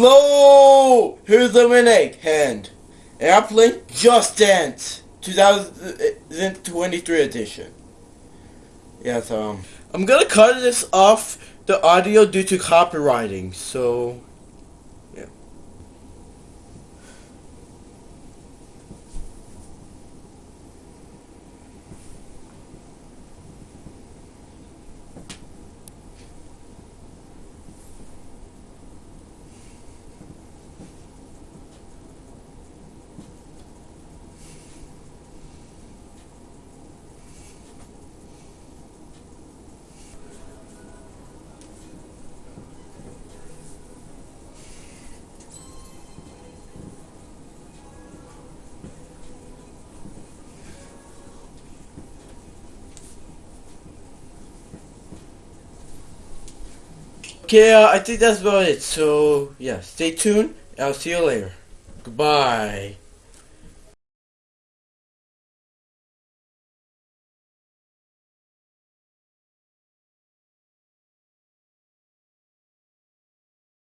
Hello! Here's the winning hand. Airplane Just Dance 2023 edition. Yes, um. I'm gonna cut this off the audio due to copywriting, so. Okay, uh, I think that's about it. So, yeah, stay tuned. I'll see you later. Goodbye.